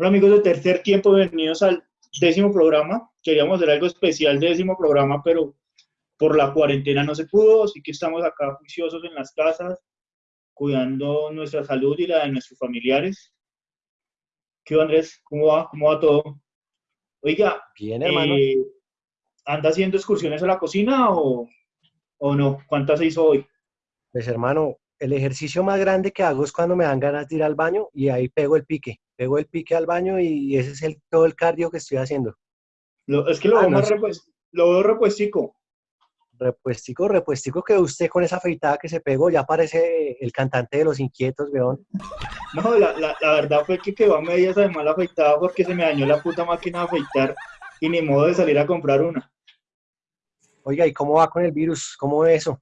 Hola amigos de Tercer Tiempo, bienvenidos al décimo programa. Queríamos hacer algo especial de décimo programa, pero por la cuarentena no se pudo, así que estamos acá juiciosos en las casas, cuidando nuestra salud y la de nuestros familiares. ¿Qué onda, Andrés? ¿Cómo va? ¿Cómo va todo? Oiga, Bien, hermano. eh, ¿anda haciendo excursiones a la cocina o, o no? ¿Cuántas se hizo hoy? Pues hermano, el ejercicio más grande que hago es cuando me dan ganas de ir al baño y ahí pego el pique. Pego el pique al baño y ese es el, todo el cardio que estoy haciendo. Lo- es que lo Ah, veo no más sé. repues- lo veo repuestico. Repuestico, repuestico que usted con esa afeitada que se pegó ya parece el cantante de Los Inquietos, weón. No, la, la, la verdad fue que quedó a medias además la afeitada porque se me dañó la puta máquina de afeitar y ni modo de salir a comprar una. Oiga, ¿y cómo va con el virus? ¿Cómo ve eso?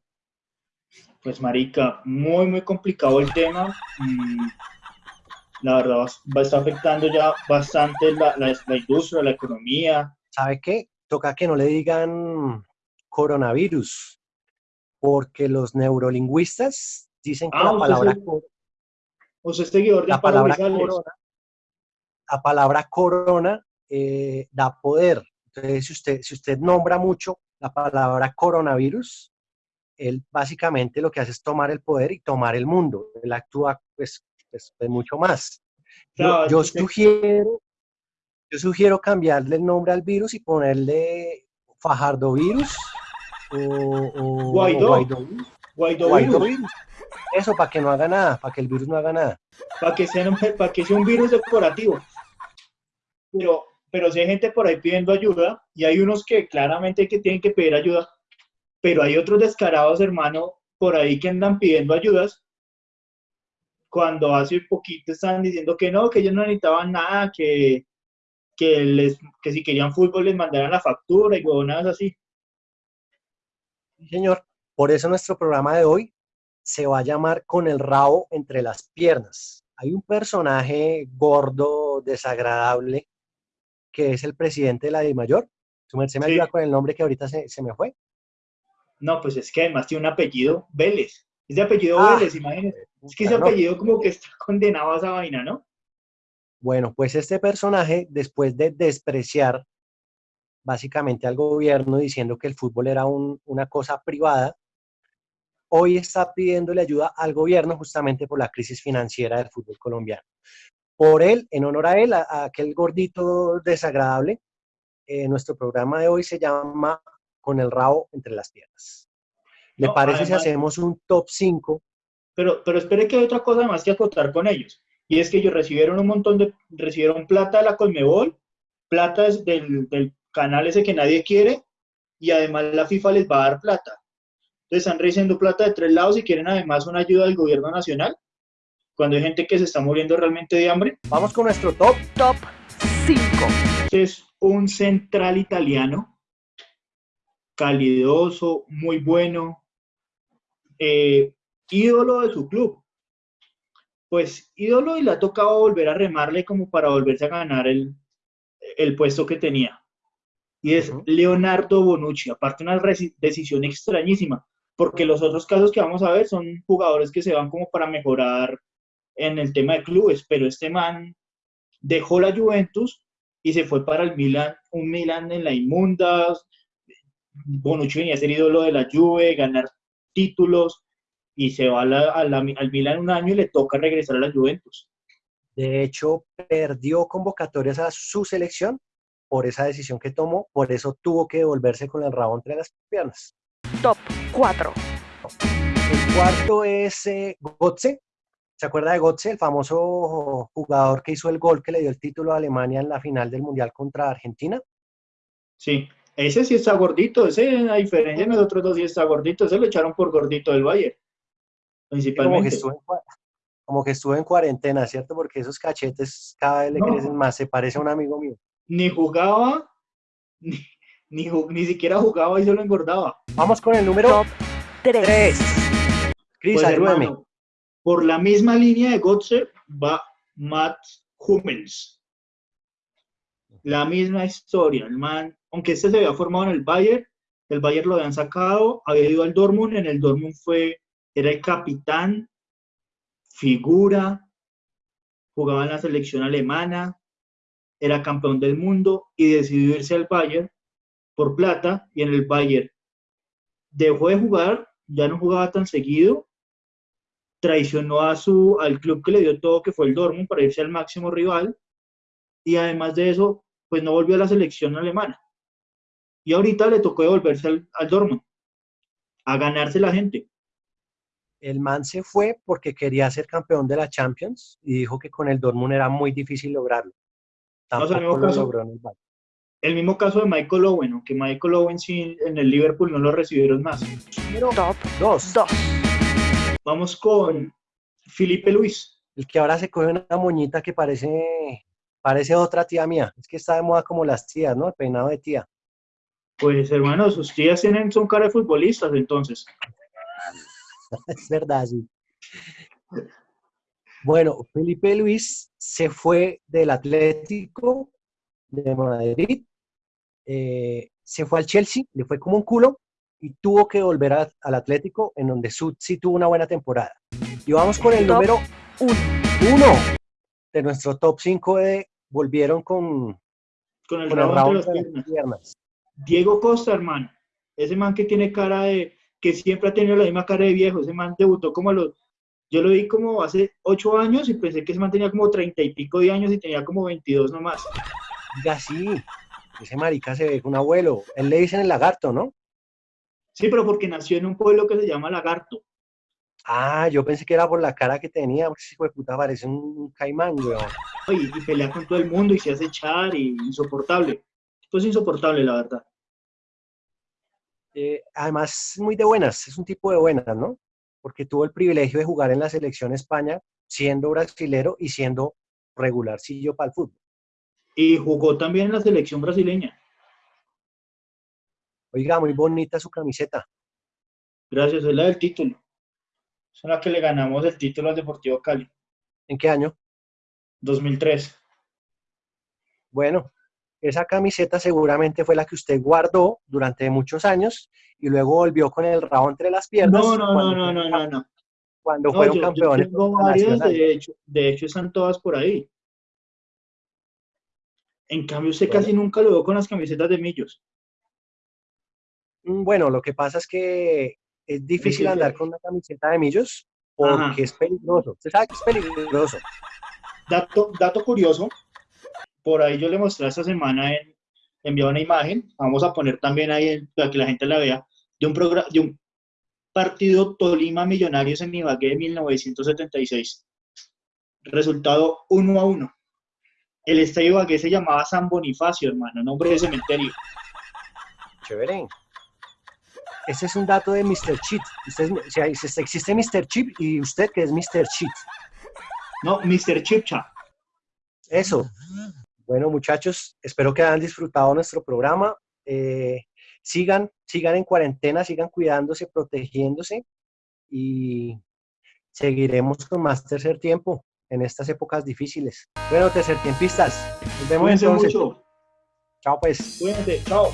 Pues marica, muy muy complicado el tema. Mm, la verdad va, estar afectando ya bastante la, la, la industria, la economía. ¿Sabe qué? Toca que no le digan coronavirus, porque los neurolingüistas dicen que Ah, la palabra es- co- Usted es seguidor de la palabra corona, la palabra corona eh, da poder. Entonces, si usted, si usted nombra mucho la palabra coronavirus, él básicamente lo que hace es tomar el poder y tomar el mundo. Él actúa pues, pues, pues, mucho más. Yo, Claro, sugiero, yo sugiero cambiarle el nombre al virus y ponerle fajardovirus o, o- Guaidó. Guaidó Guaidó virus, virus. Eso, para que no haga nada, para que el virus no haga nada. para que, sea, un- para que sea un virus decorativo. Pero, pero si hay gente por ahí pidiendo ayuda y hay unos que claramente que tienen que pedir ayuda, pero hay otros descarados, hermano, por ahí que andan pidiendo ayudas cuando hace poquito estaban diciendo que no, que ellos no necesitaban nada, que, que, les, que si querían fútbol les mandaran la factura y huevonadas así. Sí, señor. Por eso nuestro programa de hoy se va a llamar Con el rabo entre las piernas. Hay un personaje gordo, desagradable, que es el presidente de la DIMAYOR. Su merced me Sí. ayuda con el nombre que ahorita se, se me fue. No, pues es que además tiene un apellido Vélez. Es de apellido Ah, Vélez, imagínense. Es que ese No. apellido como que está condenado a esa vaina, ¿no? Bueno, pues este personaje, después de despreciar básicamente al gobierno diciendo que el fútbol era un- una cosa privada, hoy está pidiéndole ayuda al gobierno justamente por la crisis financiera del fútbol colombiano. Por él, en honor a él, a, a aquel gordito desagradable, eh, nuestro programa de hoy se llama Con el rabo entre las piernas. ¿Le No, parece además- si hacemos un top 5? Pero, pero espere que hay otra cosa más que acotar con ellos. Y es que ellos recibieron un montón de, recibieron plata de la Colmebol, plata del, del canal ese que nadie quiere, y además la FIFA les va a dar plata. Entonces están recibiendo plata de tres lados y quieren además una ayuda del gobierno nacional, cuando hay gente que se está muriendo realmente de hambre. Vamos con nuestro top. Top 5. Este es un central italiano, calidoso, muy bueno, eh, ídolo de su club. Pues ídolo y le ha tocado volver a remarle como para volverse a ganar el, el puesto que tenía. Y es. Leonardo Bonucci, aparte una decisión extrañísima, porque los otros casos que vamos a ver son jugadores que se van como para mejorar en el tema de clubes, pero este man dejó la Juventus y se fue para el Milan, un Milan en la inmunda. Bonucci venía a ser ídolo de la Juve, ganar títulos y se va a la- a la- al Milan un año y le toca regresar a la Juventus. De hecho, perdió convocatorias a su selección por esa decisión que tomó, por eso tuvo que devolverse con el rabo entre las piernas. Top 4. El cuarto es eh, Götze. ¿Se acuerda de Götze, el famoso jugador que hizo el gol que le dio el título a Alemania en la final del Mundial contra Argentina? Sí, ese sí está gordito, ese a diferencia de nosotros dos sí está gordito, ese lo echaron por gordito del Bayern, Como que, principalmente. en, como que estuvo en cuarentena, ¿cierto? Porque esos cachetes cada vez le No. crecen más. Se parece a un amigo mío. Ni jugaba, ni, ni, ni siquiera jugaba y solo engordaba. Vamos con el número Top 3. 3. Cris, Pues, por la misma línea de Götze va Matt Hummels. La misma historia, el man, aunque este se había formado en el Bayern, del Bayern lo habían sacado, había ido al Dortmund, en el Dortmund fue, era el capitán, figura, jugaba en la selección alemana, era campeón del mundo y decidió irse al Bayern por plata y en el Bayern dejó de jugar, ya no jugaba tan seguido, traicionó a su, al club que le dio todo, que fue el Dortmund, para irse al máximo rival y además de eso, pues no volvió a la selección alemana. Y ahorita le tocó devolverse al, al Dortmund, a ganarse la gente. El man se fue porque quería ser campeón de la Champions y dijo que con el Dortmund era muy difícil lograrlo. No, o sea, el mismo lo caso- logró en el mismo caso de Michael Owen, aunque Michael Owen sí en el Liverpool no lo recibieron más. Número Top dos, 2. Vamos con Felipe Luis. el que ahora se coge una moñita que parece, parece otra tía mía. Es que está de moda como las tías, ¿no? El peinado de tía. Pues hermano, sus tías tienen, son cara de futbolistas, entonces. Es verdad, sí. Bueno, Felipe Luis se fue del Atlético de Madrid, eh, se fue al Chelsea, le fue como un culo y tuvo que volver a- al Atlético, en donde sí tuvo una buena temporada. Y vamos con el Top número 1. uno de nuestro top 5 de volvieron con, Con el con el entre las piernas. Diego Costa, hermano. Ese man que tiene cara de, que siempre ha tenido la misma cara de viejo. Ese man debutó como a los, yo lo vi como hace ocho años y pensé que ese man tenía como treinta y pico de años y tenía como 22 nomás. Diga, sí, ese marica se ve un abuelo. Él le dicen el lagarto, ¿no? Sí, pero porque nació en un pueblo que se llama Lagarto. Ah, yo pensé que era por la cara que tenía, porque ese hijo de puta parece un caimán, weón. Y, y pelea con todo el mundo y se hace echar y insoportable. Esto es insoportable, la verdad. Eh, además, muy de buenas, es un tipo de buenas, ¿no? Porque tuvo el privilegio de jugar en la selección España siendo brasilero y siendo regularcillo para el fútbol. Y jugó también en la selección brasileña. Oiga, muy bonita su camiseta. Gracias, es la del título. Es la que le ganamos el título al Deportivo Cali, ¿En qué año? 2003. Bueno, esa camiseta seguramente fue la que usted guardó durante muchos años y luego volvió con el rabo entre las piernas. No, no, no, no, no, no, no. Cuando No, fueron yo- yo campeones. tengo varias, nacionales. de hecho, de hecho están todas por ahí. En cambio, usted Bueno. casi nunca lo veo con las camisetas de Millos. Mm, Bueno, lo que pasa es que es difícil que- andar con una camiseta de millos porque Ajá. es peligroso. Usted sabe que es peligroso. Dato, dato curioso, por ahí yo le mostré esta semana, en, envié una imagen, vamos a poner también ahí para que la gente la vea, de un, de un partido Tolima Millonarios en Ibagué de 1976. Resultado 1 a 1. El estadio Ibagué se llamaba San Bonifacio, hermano, nombre de cementerio. Chévere. Ese es un dato de Mr. Cheat. Usted, hay- si existe Mr. Chip y usted que es Mr. Cheat. No, Mr. Chipcha. Eso. Bueno, muchachos, espero que hayan disfrutado nuestro programa. Eh, sigan, sigan en cuarentena, sigan cuidándose, protegiéndose y seguiremos con más tercer tiempo en estas épocas difíciles. Bueno, tercer tiempistas. Nos vemos Cuídense entonces. mucho. Chao pues. Cuídense. Chao.